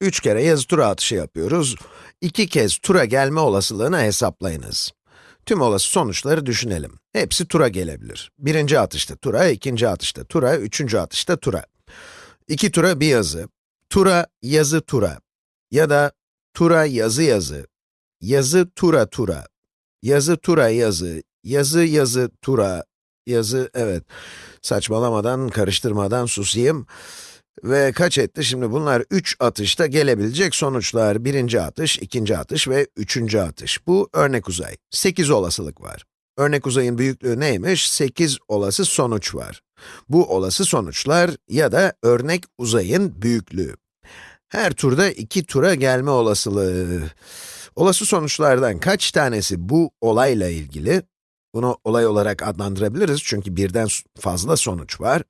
3 kere yazı tura atışı yapıyoruz. 2 kez tura gelme olasılığını hesaplayınız. Tüm olası sonuçları düşünelim. Hepsi tura gelebilir. Birinci atışta tura, ikinci atışta tura, üçüncü atışta tura. İki tura bir yazı. Tura, yazı tura. Ya da tura, yazı yazı. Yazı tura tura. Yazı tura yazı. Yazı yazı tura. Yazı, evet. Saçmalamadan, karıştırmadan susayım. Ve kaç etti? Şimdi bunlar 3 atışta gelebilecek sonuçlar. Birinci atış, ikinci atış ve üçüncü atış. Bu örnek uzay. 8 olasılık var. Örnek uzayın büyüklüğü neymiş? 8 olası sonuç var. Bu olası sonuçlar ya da örnek uzayın büyüklüğü. Her turda iki tura gelme olasılığı. Olası sonuçlardan kaç tanesi bu olayla ilgili? Bunu olay olarak adlandırabiliriz çünkü birden fazla sonuç var.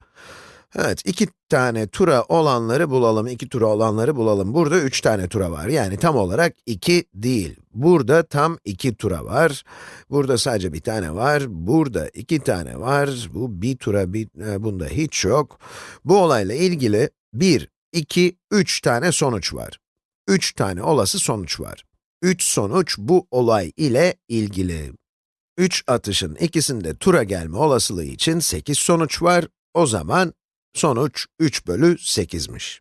Evet, iki tane tura olanları bulalım, iki tura olanları bulalım. Burada üç tane tura var, yani tam olarak iki değil. Burada tam iki tura var. Burada sadece bir tane var. Burada iki tane var. Bu bir tura, bir, e, bunda hiç yok. Bu olayla ilgili bir, iki, üç tane sonuç var. Üç tane olası sonuç var. Üç sonuç bu olay ile ilgili. Üç atışın ikisinde tura gelme olasılığı için 8 sonuç var. O zaman sonuç 3 bölü 8'miş.